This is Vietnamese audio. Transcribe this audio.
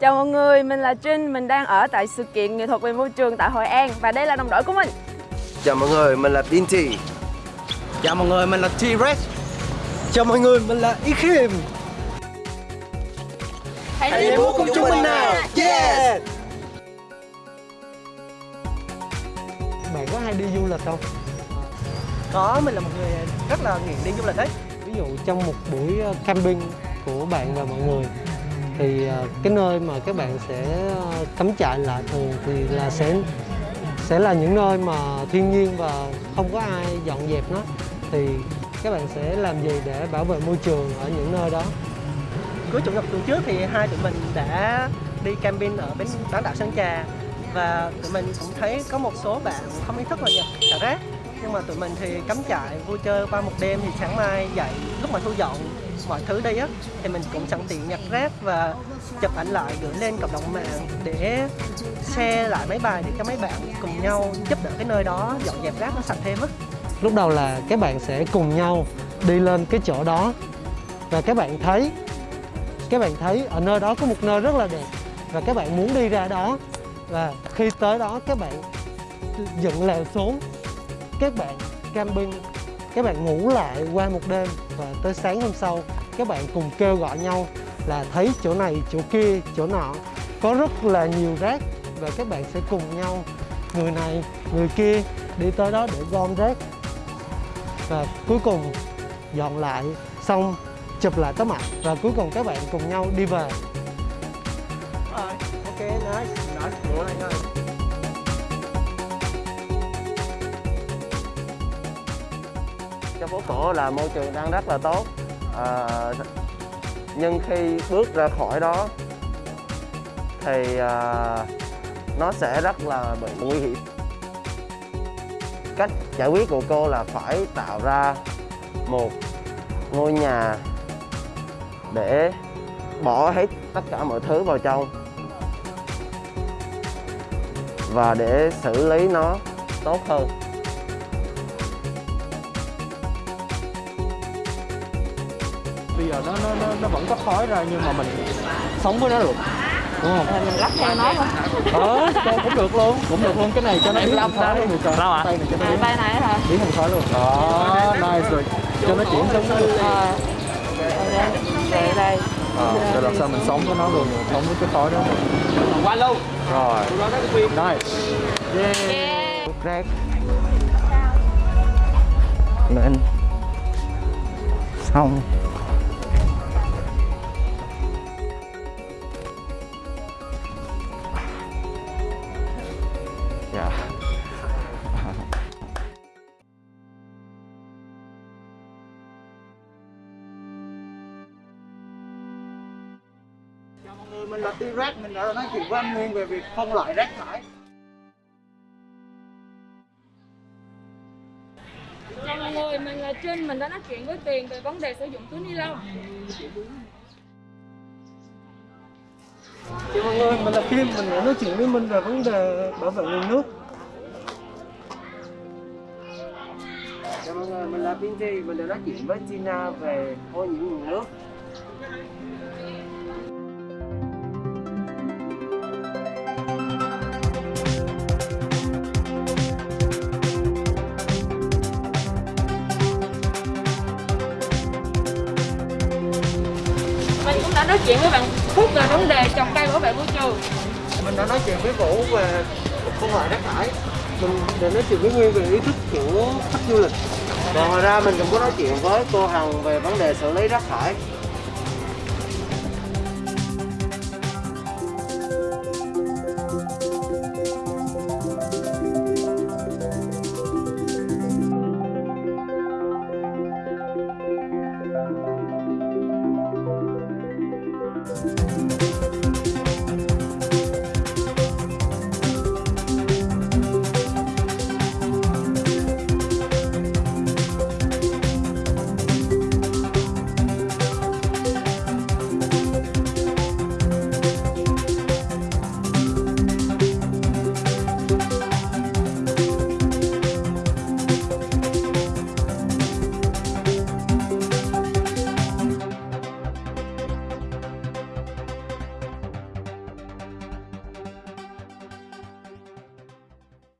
Chào mọi người, mình là Trinh, mình đang ở tại sự kiện nghệ thuật về môi trường tại Hội An và đây là đồng đội của mình. Chào mọi người, mình là Binti. Chào mọi người, mình là T-Rex. Chào mọi người, mình là Ikim. Hãy đi mua cùng chúng mình nào. Yeah! Bạn có hay đi du lịch không? Có, mình là một người rất là nghiện đi du lịch đấy. Ví dụ trong một buổi ờ, camping của bạn và mọi người thì à, cái nơi mà các bạn sẽ à, cắm trại lại thường thì là sẽ sẽ là những nơi mà thiên nhiên và không có ai dọn dẹp nó. Thì các bạn sẽ làm gì để bảo vệ môi trường ở những nơi đó? Cuối chủ nhật tuần trước thì hai tụi mình đã đi camping ở bên bán đảo Sơn Trà. Và tụi mình cũng thấy có một số bạn không ý thức là nhặt xả rác. Nhưng mà tụi mình thì cắm trại, vui chơi qua một đêm thì sáng mai dậy, lúc mà thu dọn mọi thứ đi á, thì mình cũng sẵn tiện nhặt rác và chụp ảnh lại, gửi lên cộng đồng mạng để share lại mấy bài để cho mấy bạn cùng nhau giúp đỡ cái nơi đó, dọn dẹp rác nó sạch thêm á. Lúc đầu là các bạn sẽ cùng nhau đi lên cái chỗ đó và các bạn thấy, các bạn thấy ở nơi đó có một nơi rất là đẹp và các bạn muốn đi ra đó và khi tới đó các bạn dựng lều xuống, các bạn camping, các bạn ngủ lại qua một đêm và tới sáng hôm sau các bạn cùng kêu gọi nhau là thấy chỗ này chỗ kia chỗ nọ có rất là nhiều rác và các bạn sẽ cùng nhau người này người kia đi tới đó để gom rác và cuối cùng dọn lại xong chụp lại tấm ảnh và cuối cùng các bạn cùng nhau đi về Rồi, ok, nice, nice, nice, nice. Trong phố cổ là môi trường đang rất là tốt. À, nhưng khi bước ra khỏi đó thì à, nó sẽ rất là bị nguy hiểm. Cách giải quyết của cô là phải tạo ra một ngôi nhà để bỏ hết tất cả mọi thứ vào trong và để xử lý nó tốt hơn. Bây giờ nó nó nó, nó vẫn có khói ra nhưng mà mình sống với nó được. Đúng không? Rồi mình lắp theo nó thôi. ờ cũng được luôn. Cũng được luôn. Cái này cho nó biến thành khói luôn. Được rồi tay này cho nó À, biến, tay này hả? biến thành khói luôn. Đó nice rồi. Cho nó chuyển giống nó được. Ờ. Rồi đây, đây. ờ rồi làm sao mình sống với nó luôn sống với cái khói đó. Qua luôn rồi. Nice. Yeah. Yeah. rác nên xong mình là T-Rex, mình đã nói chuyện với anh Nguyên về việc phân loại rác thải. Chào mọi người, mình là Trinh, mình đã nói chuyện với Tiền về vấn đề sử dụng túi ni lông. Chào mọi người, mình là Kim, mình đã nói chuyện với Minh về vấn đề bảo vệ nguồn nước. chào mọi người mình là Binti mình đã nói chuyện với Tina về ô nhiễm nguồn nước nói chuyện với bạn Phúc về vấn đề trồng cây bảo vệ môi trường. Mình đã nói chuyện với Vũ về phân loại rác thải. Mình đã nói chuyện với Nguyên về ý thức của khách du lịch. và ngoài ra mình cũng có nói chuyện với cô Hằng về vấn đề xử lý rác thải